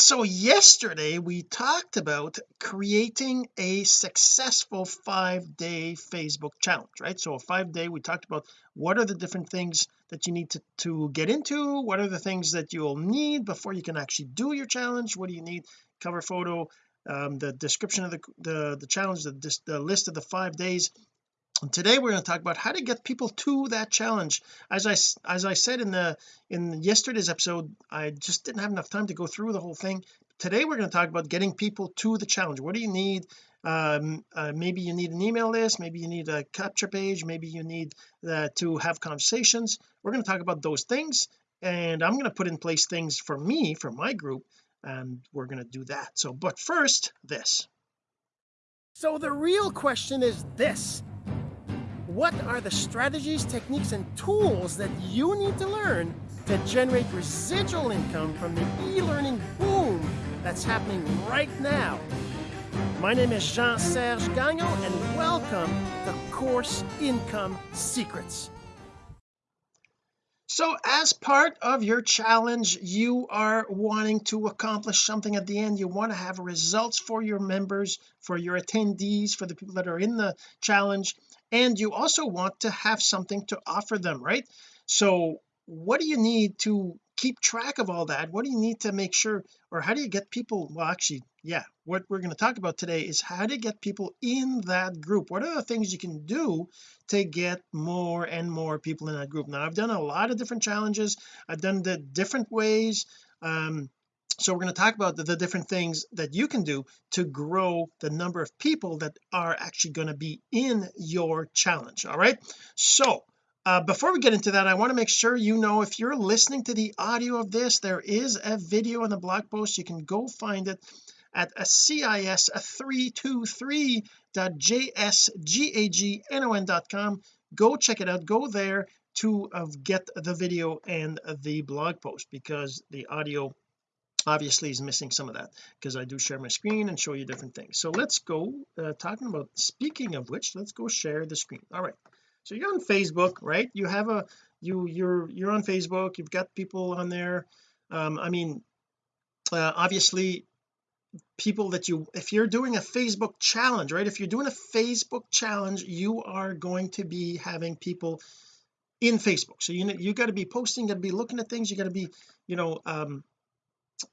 so yesterday we talked about creating a successful five day Facebook challenge right? So a five day we talked about what are the different things that you need to, to get into what are the things that you'll need before you can actually do your challenge what do you need cover photo um, the description of the the, the challenge the, the list of the five days and today we're going to talk about how to get people to that challenge. As I as I said in the in yesterday's episode I just didn't have enough time to go through the whole thing. Today we're going to talk about getting people to the challenge. What do you need? Um, uh, maybe you need an email list maybe you need a capture page maybe you need uh, to have conversations. We're going to talk about those things and I'm going to put in place things for me for my group and we're going to do that. So but first this. So the real question is this what are the strategies, techniques, and tools that you need to learn to generate residual income from the e-learning boom that's happening right now? My name is Jean-Serge Gagnon, and welcome to Course Income Secrets. So as part of your challenge you are wanting to accomplish something at the end you want to have results for your members for your attendees for the people that are in the challenge and you also want to have something to offer them right? So what do you need to keep track of all that? What do you need to make sure or how do you get people well actually yeah what we're going to talk about today is how to get people in that group. What are the things you can do to get more and more people in that group? Now I've done a lot of different challenges. I've done the different ways. Um so we're going to talk about the, the, different things that you can do to grow the number of people that are actually going to be in your challenge all right? So uh, before we get into that I want to make sure you know if you're listening to the audio of this there is a video in the blog post. You can go find it at a cis 323.jsgagnon.com go check it out. Go there to uh, get the video and the blog post because the audio obviously is missing some of that because I do share my screen and show you different things. So let's go uh, talking about speaking of which let's go share the screen. All right. So you're on Facebook right? You have a you you're you're on Facebook you've got people on there. Um I mean uh, obviously people that you if you're doing a Facebook challenge right? If you're doing a Facebook challenge you are going to be having people in Facebook. So you know you got to be posting got to be looking at things you got to be you know um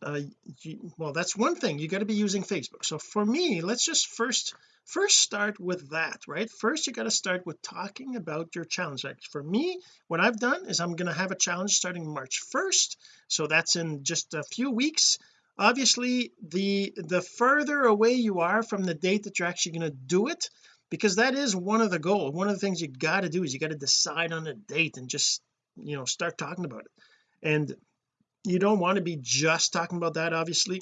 uh, you, well that's one thing. You got to be using Facebook. So for me let's just first first start with that right? First you got to start with talking about your challenge. Like for me what I've done is I'm going to have a challenge starting March 1st so that's in just a few weeks. Obviously the the further away you are from the date that you're actually going to do it because that is one of the goals one of the things you got to do is you got to decide on a date and just you know start talking about it. And you don't want to be just talking about that obviously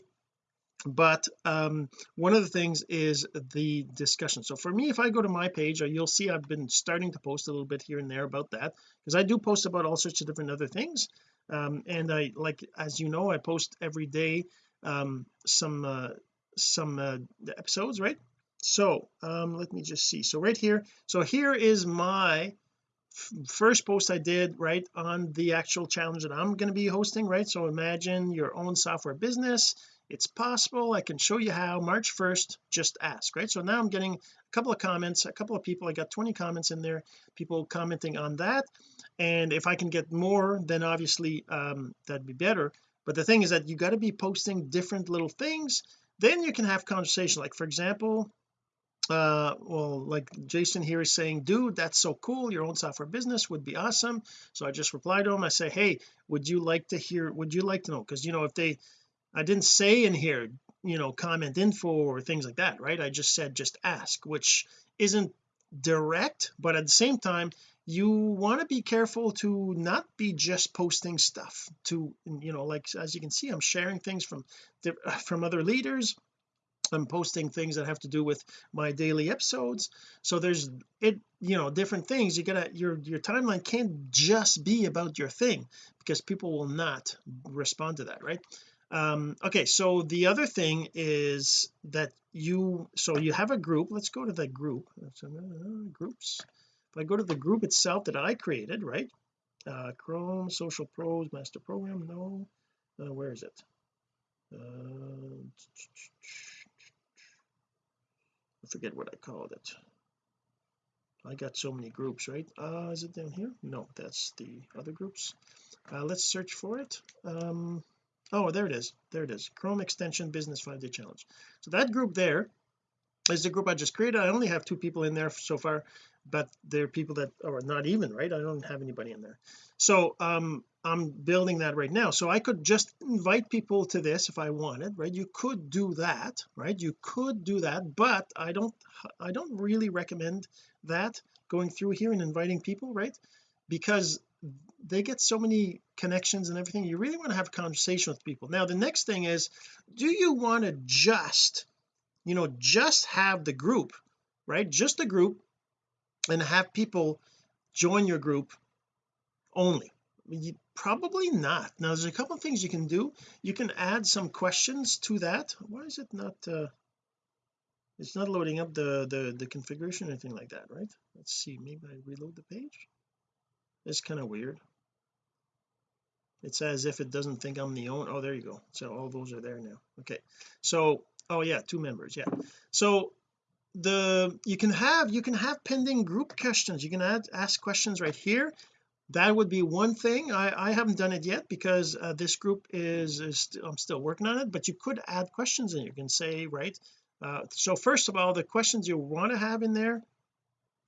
but um one of the things is the discussion. So for me if I go to my page uh, you'll see I've been starting to post a little bit here and there about that because I do post about all sorts of different other things um and I like as you know I post every day um some uh some uh episodes right? So um let me just see. So right here so here is my first post I did right on the actual challenge that I'm going to be hosting right? So imagine your own software business. It's possible I can show you how March 1st just ask right? So now I'm getting a couple of comments a couple of people. I got 20 comments in there people commenting on that. And if I can get more then obviously um that'd be better. But the thing is that you got to be posting different little things. Then you can have conversation. Like for example uh well like Jason here is saying dude that's so cool. Your own software business would be awesome. So I just reply to him. I say hey would you like to hear would you like to know? Because you know if they I didn't say in here you know comment info or things like that right? I just said just ask which isn't direct but at the same time you want to be careful to not be just posting stuff to you know like as you can see I'm sharing things from from other leaders I'm posting things that have to do with my daily episodes. So there's it you know different things. You gotta your your timeline can't just be about your thing because people will not respond to that right? Um okay so the other thing is that you so you have a group. Let's go to the group. Uh, groups. If I go to the group itself that I created right? Uh Chrome social pros master program no. Uh, where is it? Uh, I forget what I called it. I got so many groups right? Uh is it down here? No that's the other groups. Uh, let's search for it. Um oh there it is. There it is. Chrome extension business five day challenge. So that group there is the group I just created. I only have two people in there so far but there are people that are not even right? I don't have anybody in there. So um I'm building that right now. So I could just invite people to this if I wanted right? You could do that right? You could do that but I don't I don't really recommend that going through here and inviting people right? Because they get so many connections and everything you really want to have a conversation with people. Now the next thing is do you want to just you know just have the group right? Just the group and have people join your group only. You, probably not. Now there's a couple of things you can do. You can add some questions to that. Why is it not uh it's not loading up the the the configuration or anything like that right? Let's see. Maybe I reload the page? It's kind of weird. It's as if it doesn't think I'm the owner oh there you go. So all those are there now. Okay. So oh yeah two members yeah. So the you can have you can have pending group questions. You can add ask questions right here. That would be one thing. I I haven't done it yet because uh, this group is, is I'm still working on it but you could add questions and you can say right uh, so first of all the questions you want to have in there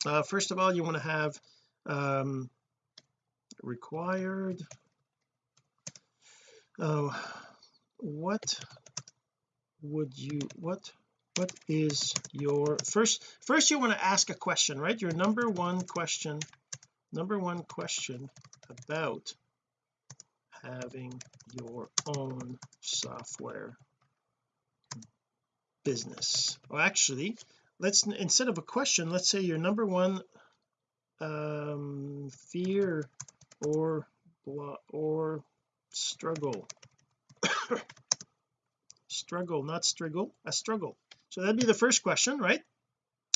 uh, first of all you want to have um, required uh, what would you what what is your first first you want to ask a question right? Your number one question number one question about having your own software business. Well actually let's instead of a question let's say your number one um fear or or struggle. Struggle not struggle a struggle so that'd be the first question right?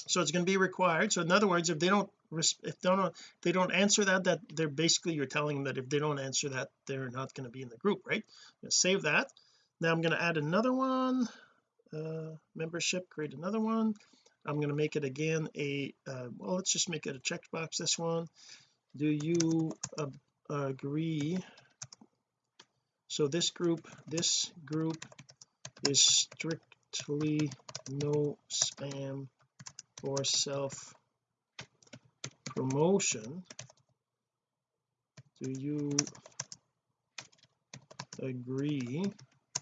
So it's going to be required. So in other words if they don't if they don't they don't answer that that they're basically you're telling them that if they don't answer that they're not going to be in the group right? Save that. Now I'm going to add another one. Uh membership create another one. I'm going to make it again a uh, well let's just make it a checkbox this one. Do you uh, agree? So this group this group is strictly no spam or self promotion do you agree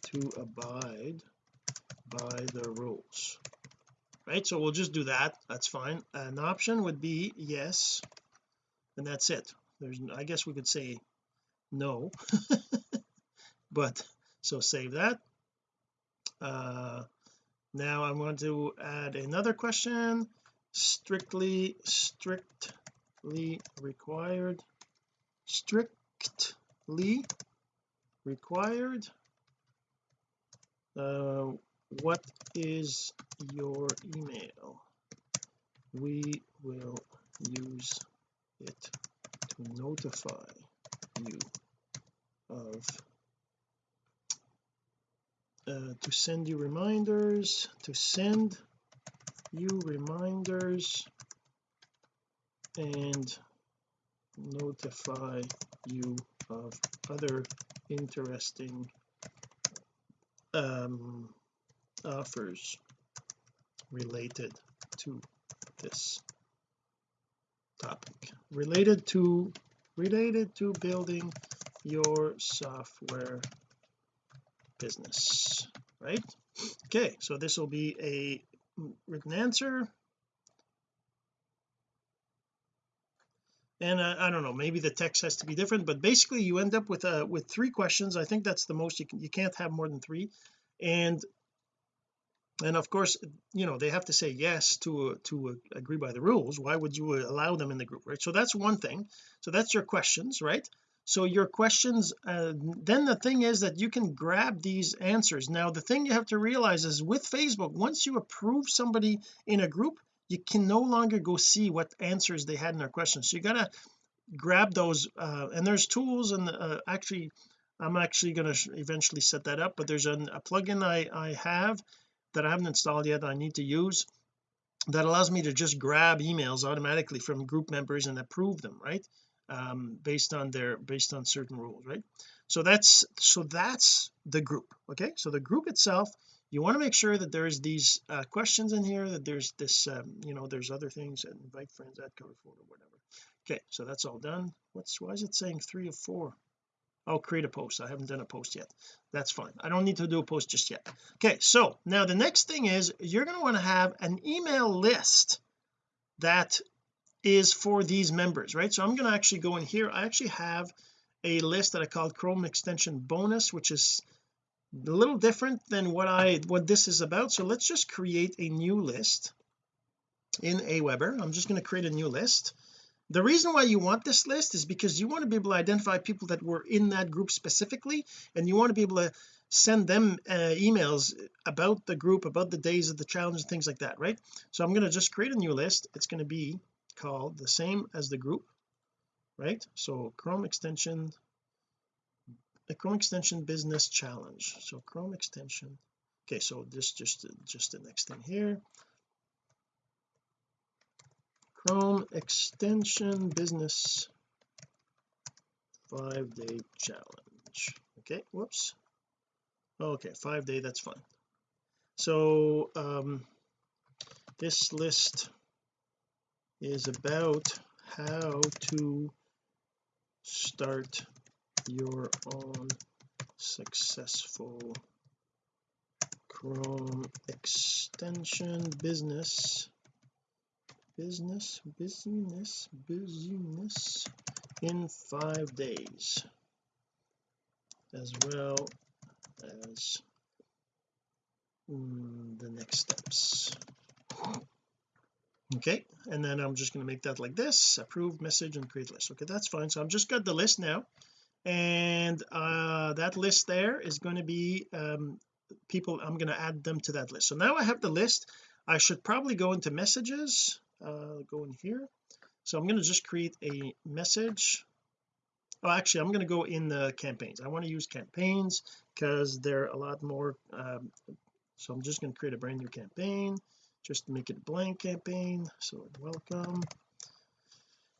to abide by the rules? Right so we'll just do that. That's fine. An option would be yes and that's it. There's I guess we could say no but so save that. Uh now I want to add another question. Strictly strictly required. Strictly required. Uh what is your email? We will use it to notify you of uh, to send you reminders to send you reminders and notify you of other interesting um, offers related to this topic. Related to related to building your software business right? Okay so this will be a written answer. And uh, I don't know maybe the text has to be different but basically you end up with uh with three questions. I think that's the most you can you can't have more than three. And and of course you know they have to say yes to to agree by the rules. Why would you allow them in the group right? So that's one thing. So that's your questions right so your questions uh, then the thing is that you can grab these answers. Now the thing you have to realize is with Facebook once you approve somebody in a group you can no longer go see what answers they had in their questions. So you gotta grab those uh, and there's tools and uh, actually I'm actually going to eventually set that up but there's an, a plugin I I have that I haven't installed yet I need to use that allows me to just grab emails automatically from group members and approve them right um, based on their based on certain rules right? So that's so that's the group okay? So the group itself you want to make sure that there's these uh, questions in here that there's this um, you know there's other things that invite friends add cover photo whatever. Okay so that's all done. What's why is it saying three of four? I'll create a post. I haven't done a post yet. That's fine. I don't need to do a post just yet. Okay so now the next thing is you're going to want to have an email list that is for these members right? So I'm going to actually go in here. I actually have a list that I called Chrome extension bonus which is a little different than what I what this is about. So let's just create a new list in Aweber. I'm just going to create a new list. The reason why you want this list is because you want to be able to identify people that were in that group specifically and you want to be able to send them uh, emails about the group about the days of the challenge and things like that right? So I'm going to just create a new list. It's going to be called the same as the group right? So Chrome extension the Chrome extension business challenge. So Chrome extension. Okay so this just just the next thing here. Chrome extension business five day challenge. Okay whoops. Okay five day that's fine. So um this list is about how to start your own successful Chrome extension business. Business business business in five days. As well as mm, the next steps okay and then I'm just going to make that like this approve message and create list. Okay that's fine. So I've just got the list now and uh that list there is going to be um people I'm going to add them to that list. So now I have the list. I should probably go into messages uh go in here. So I'm going to just create a message. Oh actually I'm going to go in the campaigns. I want to use campaigns because they're a lot more um, so I'm just going to create a brand new campaign just make it a blank campaign so welcome.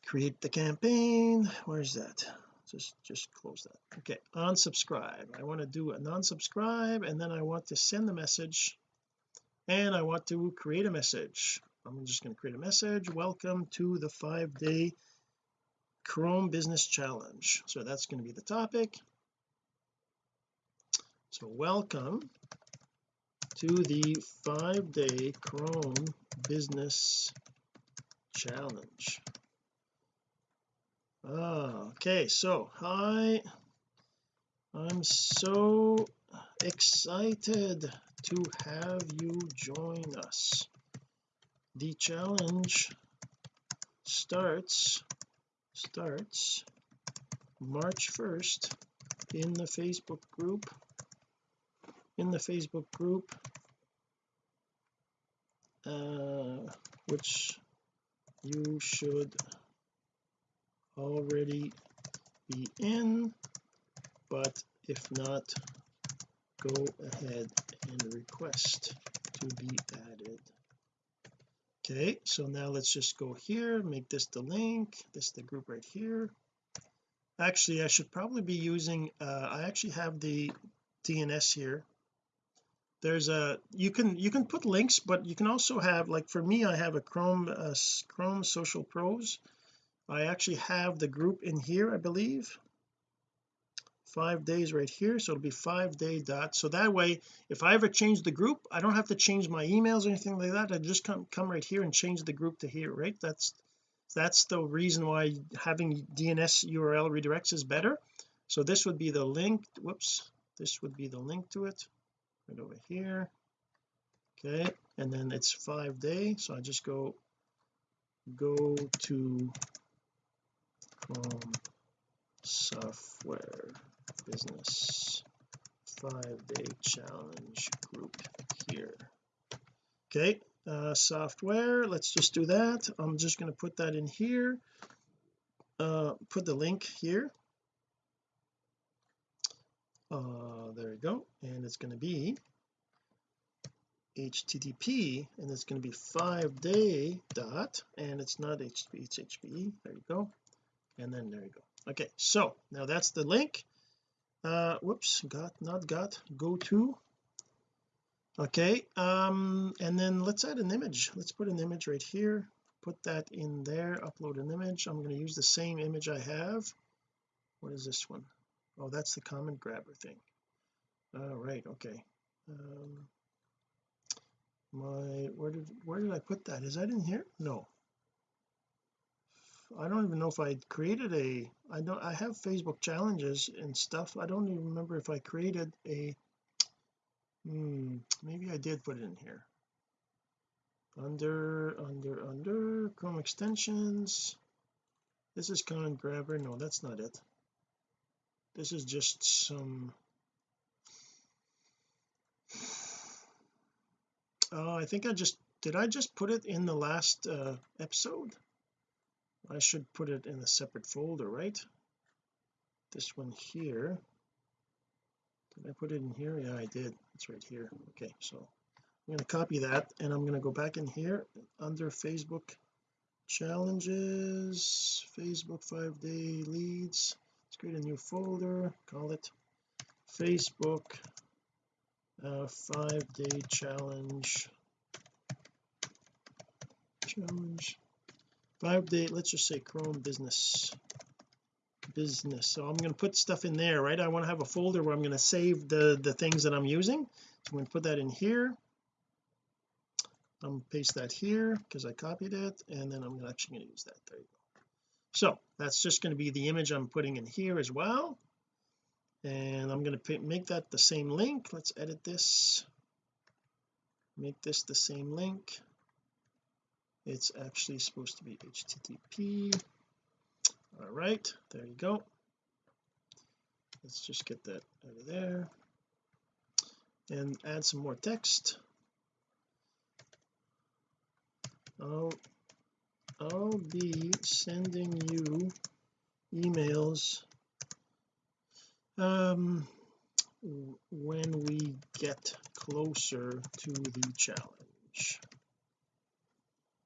Create the campaign. Where's that? Just just close that. Okay unsubscribe. I want to do a non-subscribe and then I want to send the message and I want to create a message. I'm just going to create a message. Welcome to the five day Chrome business challenge. So that's going to be the topic. So welcome to the five day Chrome business challenge. Ah okay so hi. I'm so excited to have you join us. The challenge starts starts March 1st in the Facebook group in the Facebook group uh, which you should already be in but if not go ahead and request to be added. Okay so now let's just go here make this the link this is the group right here. Actually I should probably be using uh, I actually have the DNS here there's a you can you can put links but you can also have like for me I have a Chrome uh, Chrome Social Pros. I actually have the group in here I believe. Five days right here so it'll be five day dot. So that way if I ever change the group I don't have to change my emails or anything like that. I just come come right here and change the group to here right? That's that's the reason why having DNS URL redirects is better. So this would be the link whoops this would be the link to it right over here. Okay and then it's five day so I just go go to Chrome software business. Five day challenge group here. Okay uh, software let's just do that. I'm just going to put that in here. Uh, put the link here uh there we go. And it's going to be http and it's going to be five day dot and it's not http it's hpe there you go. And then there you go. Okay so now that's the link. Uh whoops got not got go to. Okay um and then let's add an image. Let's put an image right here. Put that in there upload an image. I'm going to use the same image I have. What is this one oh that's the comment grabber thing. All right okay. Um my where did where did I put that? Is that in here? No. I don't even know if I created a I don't I have Facebook challenges and stuff. I don't even remember if I created a hmm maybe I did put it in here. Under under under Chrome extensions. This is comment grabber. No that's not it this is just some oh I think I just did I just put it in the last uh, episode? I should put it in a separate folder right? This one here. Did I put it in here? Yeah I did. It's right here. Okay so I'm going to copy that and I'm going to go back in here under Facebook challenges Facebook five day leads let's create a new folder call it Facebook uh, five day challenge. Challenge. Five day let's just say Chrome business. Business. So I'm going to put stuff in there right? I want to have a folder where I'm going to save the the things that I'm using. So I'm going to put that in here. I'm going to paste that here because I copied it and then I'm actually going to use that. There you go so that's just going to be the image I'm putting in here as well. And I'm going to make that the same link. Let's edit this. Make this the same link. It's actually supposed to be http all right there you go. Let's just get that out of there. And add some more text. I'll I'll be sending you emails um when we get closer to the challenge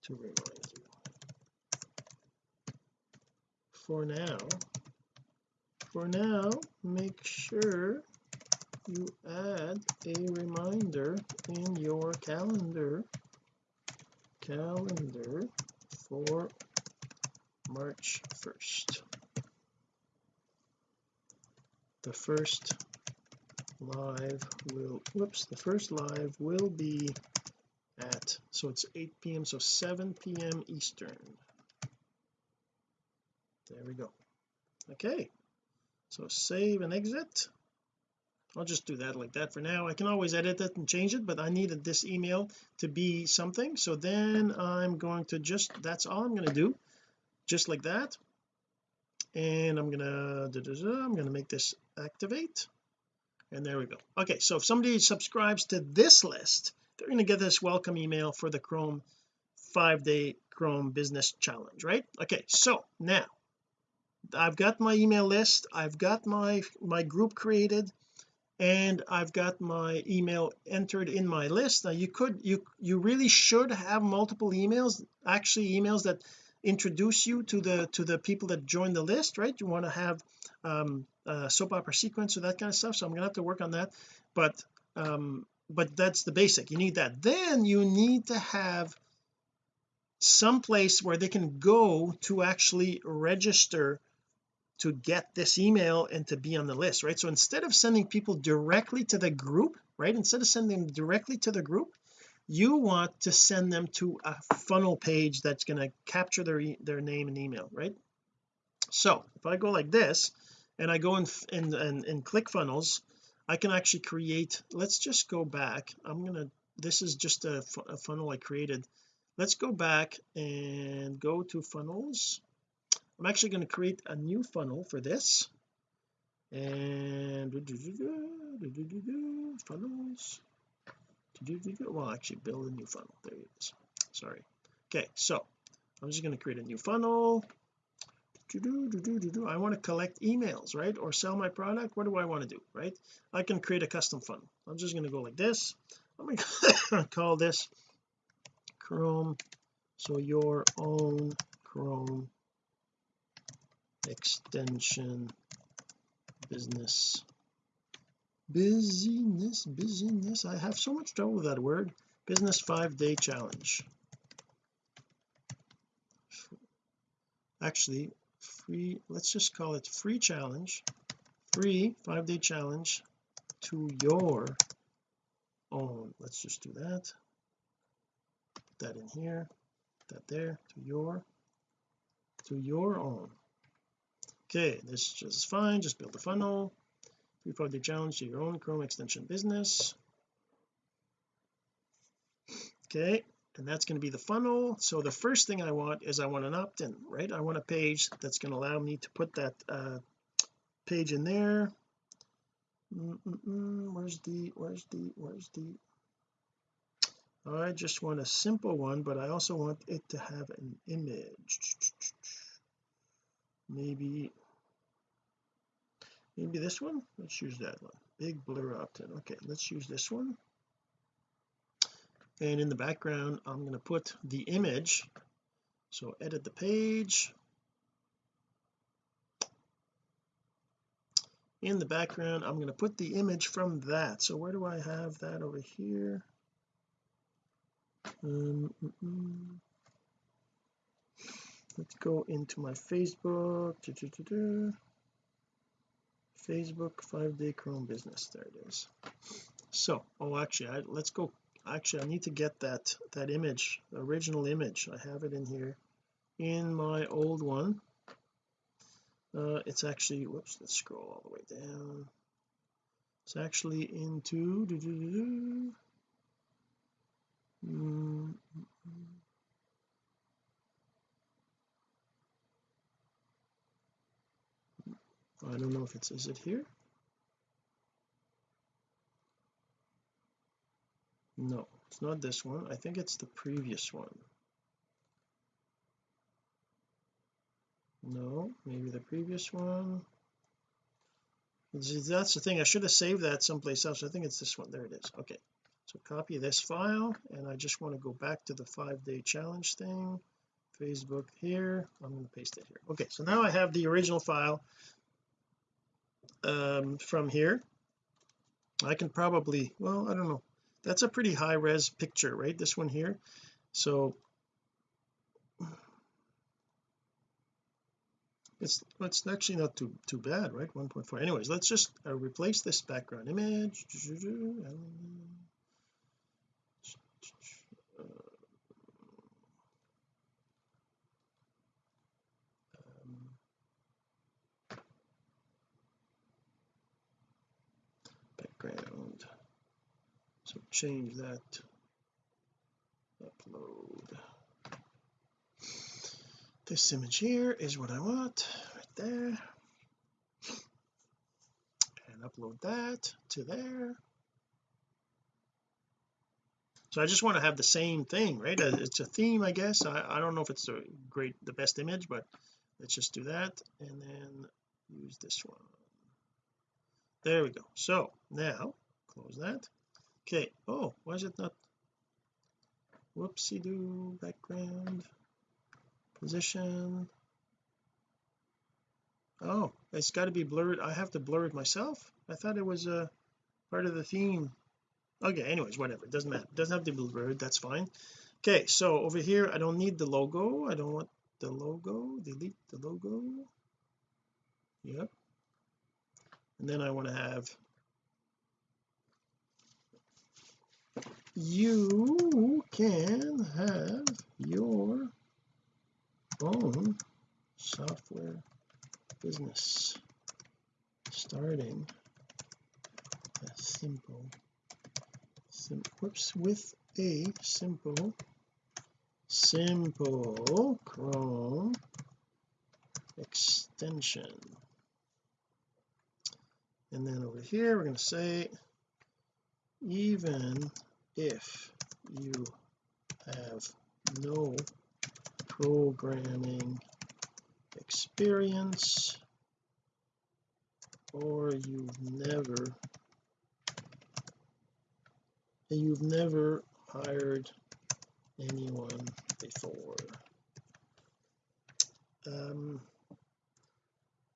to remind you for now for now make sure you add a reminder in your calendar calendar for March 1st the first live will whoops the first live will be at so it's 8 p.m so 7 p.m Eastern. There we go. Okay so save and exit I'll just do that like that for now. I can always edit it and change it but I needed this email to be something. So then I'm going to just that's all I'm going to do just like that. And I'm gonna da, da, da, I'm gonna make this activate. And there we go. Okay so if somebody subscribes to this list they're going to get this welcome email for the Chrome five day Chrome business challenge right? Okay so now I've got my email list. I've got my my group created and I've got my email entered in my list. Now you could you you really should have multiple emails actually emails that introduce you to the to the people that join the list right? You want to have um soap opera sequence or that kind of stuff so I'm gonna have to work on that. But um but that's the basic you need that. Then you need to have some place where they can go to actually register to get this email and to be on the list right? So instead of sending people directly to the group right instead of sending them directly to the group you want to send them to a funnel page that's going to capture their their name and email right? So if I go like this and I go in in, in, in ClickFunnels I can actually create let's just go back. I'm gonna this is just a, a funnel I created. Let's go back and go to funnels I'm actually going to create a new funnel for this and funnels well actually build a new funnel there it is sorry okay so I'm just going to create a new funnel I want to collect emails right or sell my product what do I want to do right I can create a custom funnel I'm just going to go like this I'm going to call this Chrome so your own Chrome extension business. Busyness busyness I have so much trouble with that word. Business five day challenge. Actually free let's just call it free challenge. Free five day challenge to your own. Let's just do that. Put that in here. Put that there. To your to your own okay this is just fine just build a funnel. Free day challenge to your own Chrome extension business. Okay and that's going to be the funnel. So the first thing I want is I want an opt-in right? I want a page that's going to allow me to put that uh, page in there. -mm -mm. where's the where's the where's the? I just want a simple one but I also want it to have an image. Maybe maybe this one? Let's use that one. Big blur opt-in okay let's use this one. And in the background I'm going to put the image. So edit the page. In the background I'm going to put the image from that. So where do I have that? Over here. Um, mm -mm. let's go into my Facebook Facebook five day Chrome business. There it is. So oh actually I, let's go. Actually I need to get that that image the original image. I have it in here. In my old one uh it's actually whoops let's scroll all the way down. It's actually into doo -doo -doo mm -hmm. I don't know if it's is it here? No it's not this one. I think it's the previous one. No maybe the previous one. That's the thing. I should have saved that someplace else. I think it's this one. There it is. Okay. So copy this file and I just want to go back to the five day challenge thing. Facebook here. I'm going to paste it here. Okay so now I have the original file um, from here. I can probably well I don't know. That's a pretty high res picture right? This one here. So it's it's actually not too too bad right? 1.4 anyways let's just uh, replace this background image background so change that. Upload. This image here is what I want right there. And upload that to there. So I just want to have the same thing right? Uh, it's a theme I guess. I, I don't know if it's a great the best image but let's just do that and then use this one. There we go. So now close that okay. Oh why is it not? Whoopsie do background position. Oh it's got to be blurred. I have to blur it myself? I thought it was a part of the theme. Okay anyways whatever. It doesn't matter. It doesn't have to be blurred. That's fine. Okay so over here I don't need the logo. I don't want the logo. Delete the logo. Yep. And then I want to have you can have your own software business. Starting a simple sim whoops with a simple simple Chrome extension. And then over here we're going to say even if you have no programming experience or you've never you've never hired anyone before. Um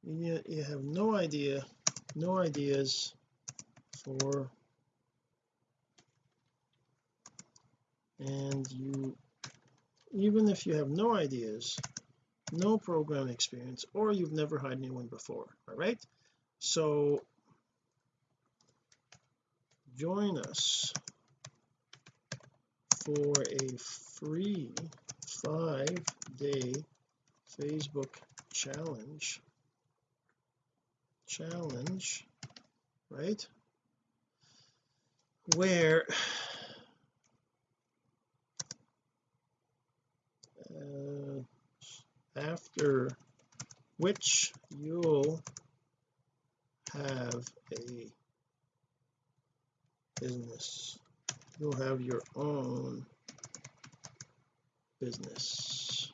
you, you have no idea no ideas for and you even if you have no ideas no program experience or you've never hired anyone before all right? So join us for a free five day Facebook challenge. Challenge right? Where uh, after which you'll have a business. You'll have your own business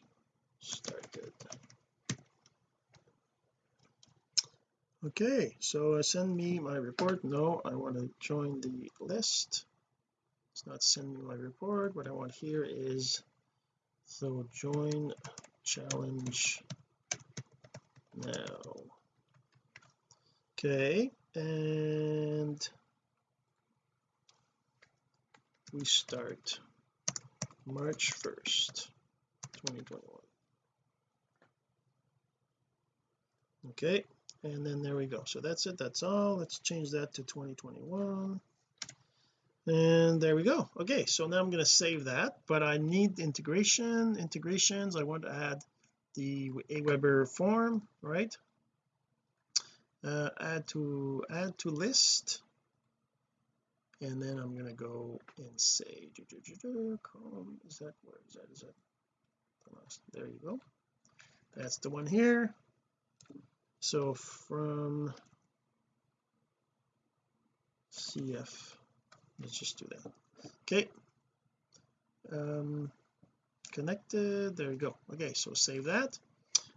started. Okay so uh, send me my report. No I want to join the list. It's not send me my report. What I want here is so join challenge now. Okay and we start March 1st 2021 okay and then there we go. So that's it that's all. Let's change that to 2021 and there we go. Okay so now I'm going to save that but I need integration integrations. I want to add the Aweber form right? Uh, add to add to list. And then I'm going to go and say Chrome is that where is that is that there you go. That's the one here. So from CF let's just do that. Okay. Um connected. There you go. Okay so save that.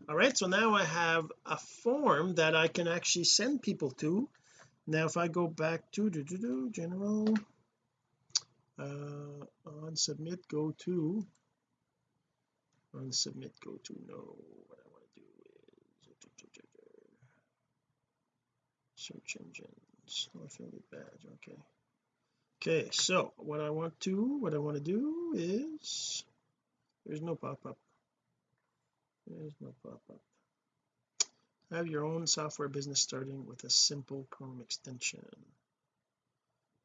All right so now I have a form that I can actually send people to. Now if I go back to do, do, do, general uh on submit go to on submit go to no what I want to do is search engines. Affiliate badge okay okay so what I want to what I want to do is there's no pop-up. There's no pop-up. Have your own software business starting with a simple Chrome extension.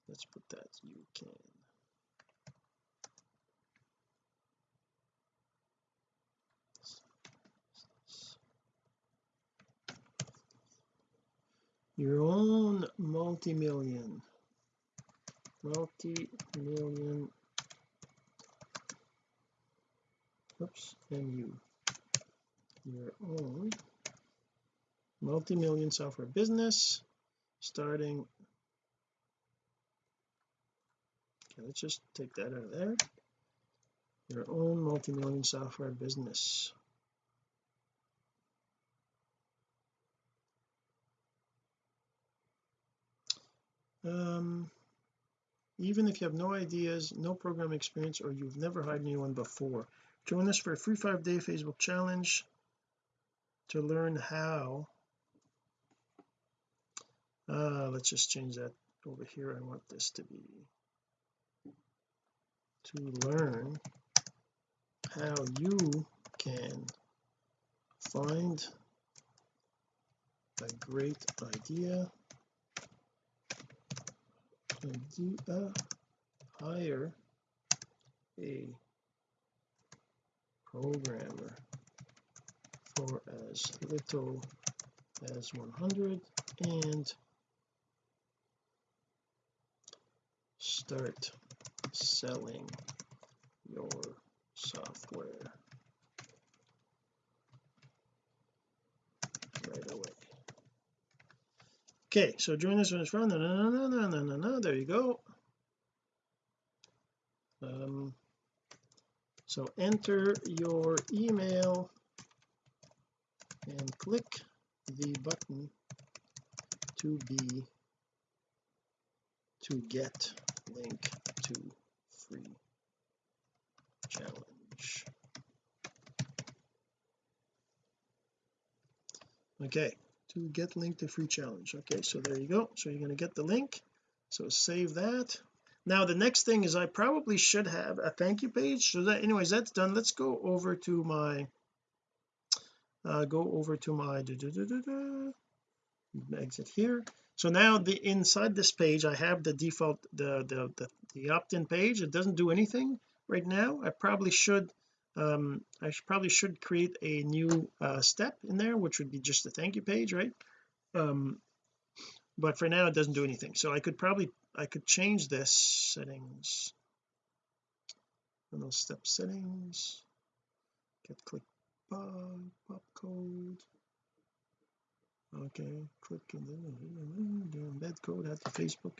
Let's put that you can. Your own multi-million multi-million oops you. Your own. Multi-million software business starting okay let's just take that out of there. Your own multi-million software business. Um even if you have no ideas no program experience or you've never hired anyone before join us for a free five day Facebook challenge to learn how. Uh let's just change that over here. I want this to be to learn how you can find a great idea idea hire a programmer for as little as 100 and start selling your software right away okay so join us when it's run no no no no no no no there you go. Um so enter your email and click the button to be to get link to free challenge. Okay to get link to free challenge. Okay so there you go. So you're going to get the link. So save that. Now the next thing is I probably should have a thank you page. So that anyways that's done. Let's go over to my uh, go over to my da, da, da, exit here. So now the inside this page I have the default the the the, the opt-in page. It doesn't do anything right now. I probably should um I should, probably should create a new uh, step in there which would be just a thank you page right? Um but for now it doesn't do anything. So I could probably I could change this settings. And those step settings. Get click pop, pop code. Okay click in the embed code at the Facebook.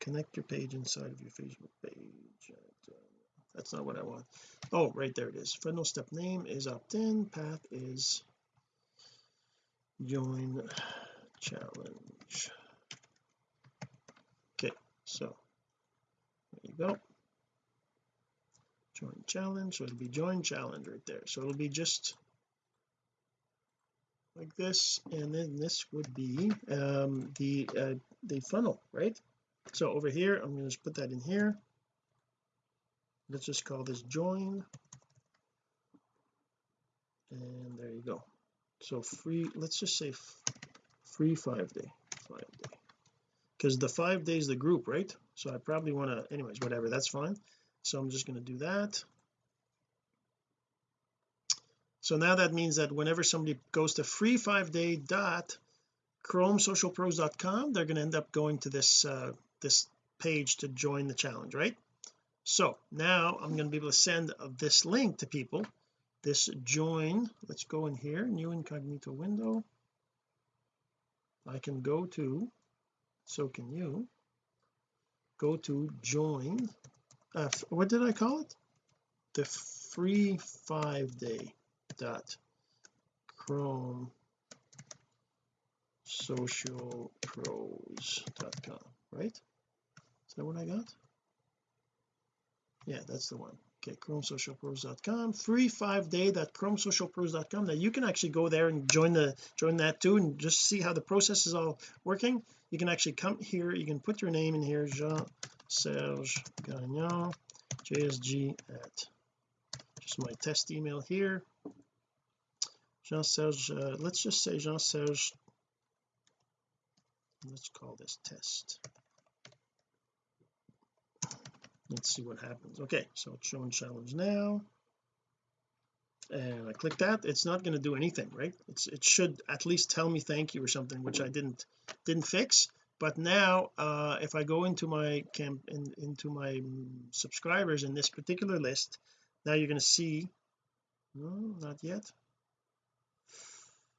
Connect your page inside of your Facebook page that's not what I want. Oh right there it is. Final step name is opt-in. Path is join challenge. Okay so there you go. Join challenge. So it'll be join challenge right there. So it'll be just like this and then this would be um the uh, the funnel right? So over here I'm going to put that in here let's just call this join. And there you go. So free let's just say free five day five day. Because the five days the group right? So I probably want to anyways whatever that's fine. So I'm just going to do that. So now that means that whenever somebody goes to free five day dot chromesocialpros.com they're going to end up going to this uh this page to join the challenge right so now I'm going to be able to send this link to people. This join let's go in here new incognito window. I can go to so can you. Go to join uh, what did I call it? The free five day dot chrome socialpros.com right? Is that what I got yeah that's the one. Okay chromesocialpros.com free five day that chromesocialpros.com now you can actually go there and join the join that too and just see how the process is all working. You can actually come here you can put your name in here Jean Serge Gagnon JSG at just my test email here. Jean Serge uh, let's just say Jean Serge let's call this test let's see what happens. Okay so it's showing challenge now. And I click that. It's not going to do anything right? It's it should at least tell me thank you or something which I didn't didn't fix. But now uh if I go into my camp in, into my subscribers in this particular list now you're going to see no not yet.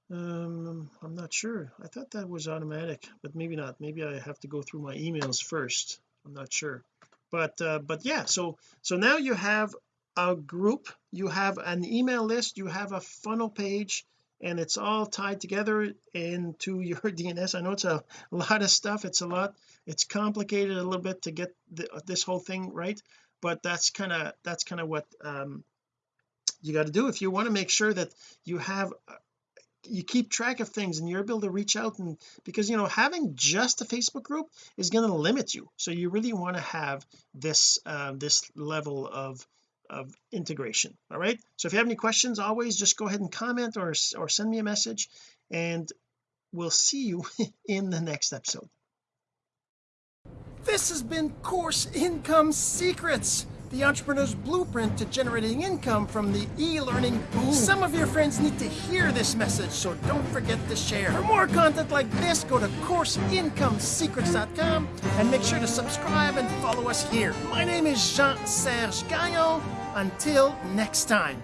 Um I'm not sure. I thought that was automatic but maybe not. Maybe I have to go through my emails first. I'm not sure but uh, but yeah so so now you have a group you have an email list you have a funnel page and it's all tied together into your DNS I know it's a lot of stuff it's a lot it's complicated a little bit to get the, this whole thing right but that's kind of that's kind of what um you got to do if you want to make sure that you have you keep track of things and you're able to reach out and because you know having just a Facebook group is going to limit you. So you really want to have this uh, this level of of integration all right? So if you have any questions always just go ahead and comment or or send me a message and we'll see you in the next episode. This has been course income secrets the entrepreneur's blueprint to generating income from the e-learning boom. Some of your friends need to hear this message, so don't forget to share. For more content like this, go to CourseIncomeSecrets.com and make sure to subscribe and follow us here. My name is Jean-Serge Gagnon. Until next time.